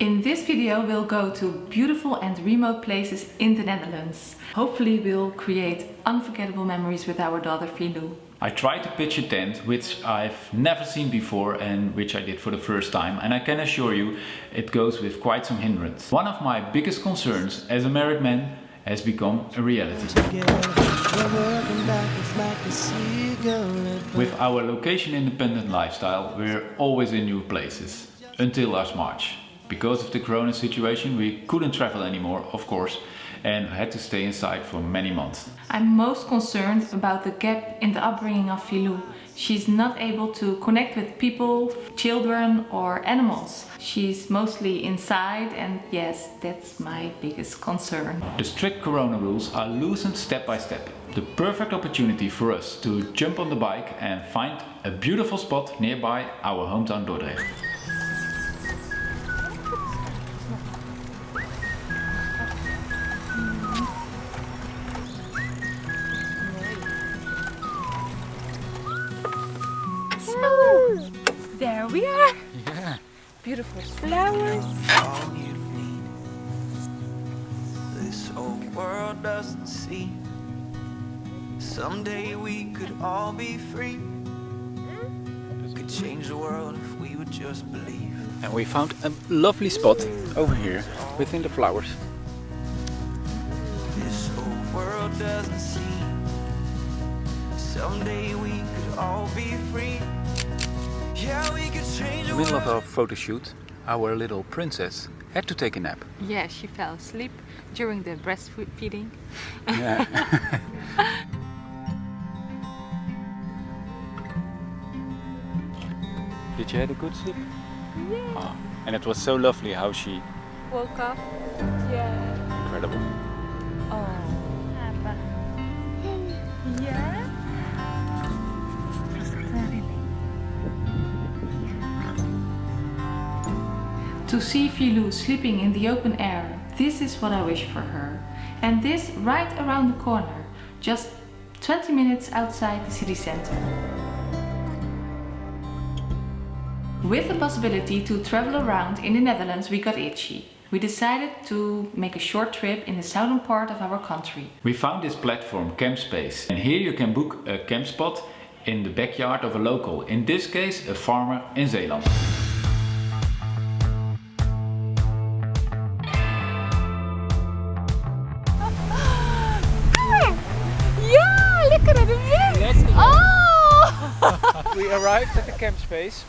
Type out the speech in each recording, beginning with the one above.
In this video we'll go to beautiful and remote places in the Netherlands. Hopefully we'll create unforgettable memories with our daughter Filou. I tried to pitch a tent which I've never seen before and which I did for the first time and I can assure you it goes with quite some hindrance. One of my biggest concerns as a married man has become a reality. With our location independent lifestyle we're always in new places until last March. Because of the corona situation we couldn't travel anymore of course and had to stay inside for many months. I'm most concerned about the gap in the upbringing of Filou. She's not able to connect with people, children or animals. She's mostly inside and yes, that's my biggest concern. The strict corona rules are loosened step by step. The perfect opportunity for us to jump on the bike and find a beautiful spot nearby our hometown Dordrecht. There. Yeah. Beautiful flowers. all you need. This whole world doesn't see. Someday we could all be free. Hmm? Could change the world if we would just believe. And we found a lovely spot over here within the flowers. This whole world doesn't see. Someday we could all be free. Yeah, we could change In the the middle of our photo shoot, our little princess had to take a nap. Yeah, she fell asleep during the breastfeeding. Yeah. Did you have a good sleep? Yeah. Oh, and it was so lovely how she... Woke up. Yeah. Incredible. To see Filou sleeping in the open air, this is what I wish for her. And this right around the corner, just 20 minutes outside the city center. With the possibility to travel around in the Netherlands, we got itchy. We decided to make a short trip in the southern part of our country. We found this platform, Campspace. And here you can book a camp spot in the backyard of a local. In this case, a farmer in Zeeland. We arrived at the camp space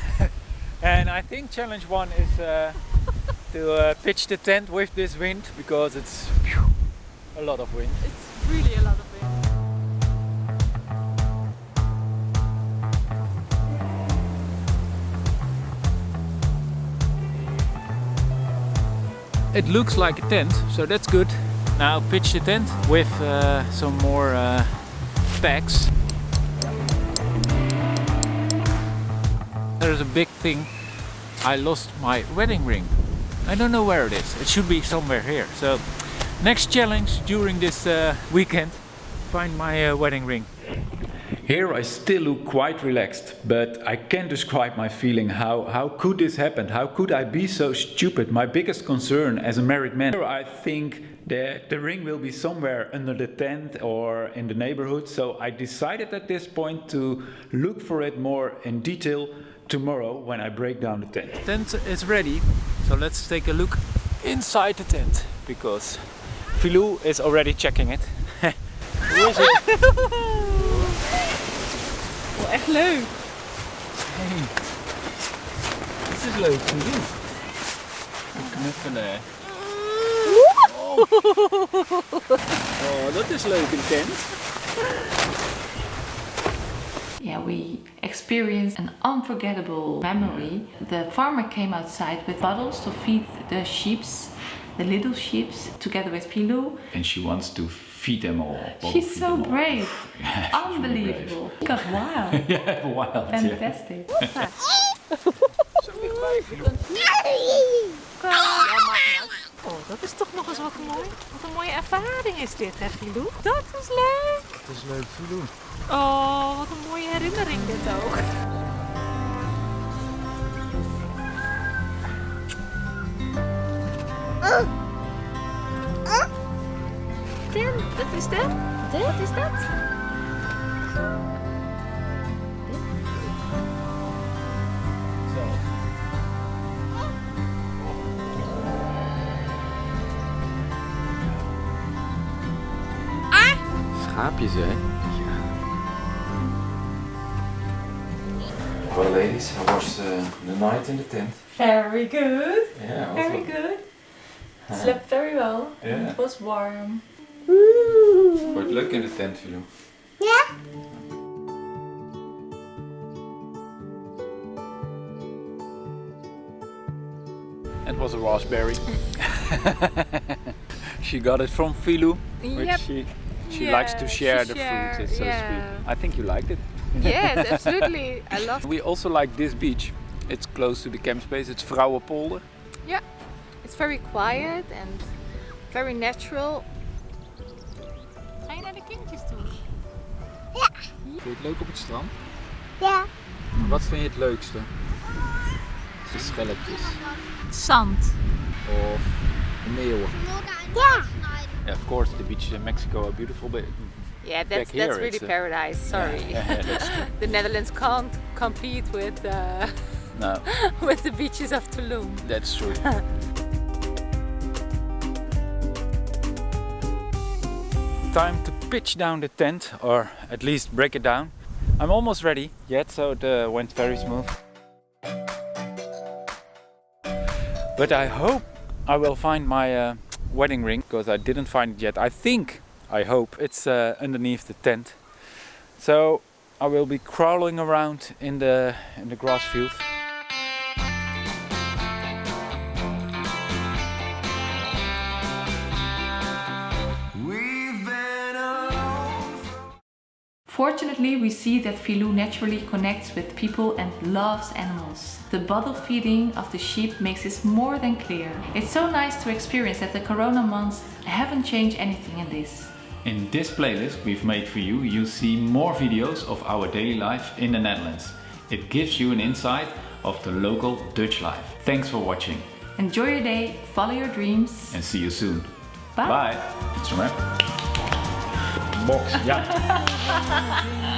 and I think challenge one is uh, to uh, pitch the tent with this wind because it's phew, a lot of wind. It's really a lot of wind. It looks like a tent so that's good. Now pitch the tent with uh, some more uh, packs. There's a big thing. I lost my wedding ring. I don't know where it is. It should be somewhere here. So next challenge during this uh, weekend, find my uh, wedding ring. Here I still look quite relaxed, but I can't describe my feeling. How, how could this happen? How could I be so stupid? My biggest concern as a married man. I think that the ring will be somewhere under the tent or in the neighborhood. So I decided at this point to look for it more in detail tomorrow when I break down the tent. Tent is ready. So let's take a look inside the tent because Filou is already checking it. Hoe is het? Oh, echt leuk. Hey. Dit is leuk te doen. Knuffelen. Oh. oh, dat is leuk een tent. Yeah, we experienced an unforgettable memory. The farmer came outside with bottles to feed the sheeps, the little sheep together with Filou. And she wants to feed them all. She's so brave. Yeah, she's really Unbelievable. Got wild. brave. yeah, wild. yeah. Oh, dat is toch nog eens wat mooi. Wat een mooie ervaring is dit, hè, Filou? Dat is leuk. is leuk te doen. Oh, wat een mooie herinnering dit ook. Wat is? Dit? Wat is dat? That? Schaapjes, hè? Well, ladies, how was the, uh, the night in the tent? Very good. Yeah, Very good. Uh-huh. Slept very well. Yeah. It was warm. Good luck in the tent, Filou. It was a raspberry. she got it from Filou, which Yep. she she Yeah, likes to share the share- fruit. It's so yeah. sweet. I think you liked it. Yes, absolutely. I love it. We also like this beach. It's close to the camp space. It's Vrouwenpolder. Yeah. It's very quiet and very natural. Ga je naar de kindjes toe? Vind je het leuk op het strand? Ja. Wat vind je het leukste? De schelpjes Zand. of de meeuwen? Ja. Yeah, of course, the beaches in Mexico are beautiful, but Yeah, Back that's here that's really paradise. Sorry. Yeah, yeah, the Netherlands can't compete with uh, No, with the beaches of Tulum. that's true. Time to pitch down the tent, or at least break it down. I'm almost ready yet, so it uh, went very smooth. But I hope I will find my uh, wedding ring, because I didn't find it yet. I think, I hope, it's uh, underneath the tent. So I will be crawling around in the in the grass field. Fortunately, we see that Filou naturally connects with people and loves animals. The bottle feeding of the sheep makes this more than clear. It's so nice to experience that the corona months haven't changed anything in this. In this playlist we've made for you, you'll see more videos of our daily life in the Netherlands. It gives you an insight of the local Dutch life. Thanks for watching Enjoy your day, follow your dreams. and see you soon. Bye. Bye. Box, ja.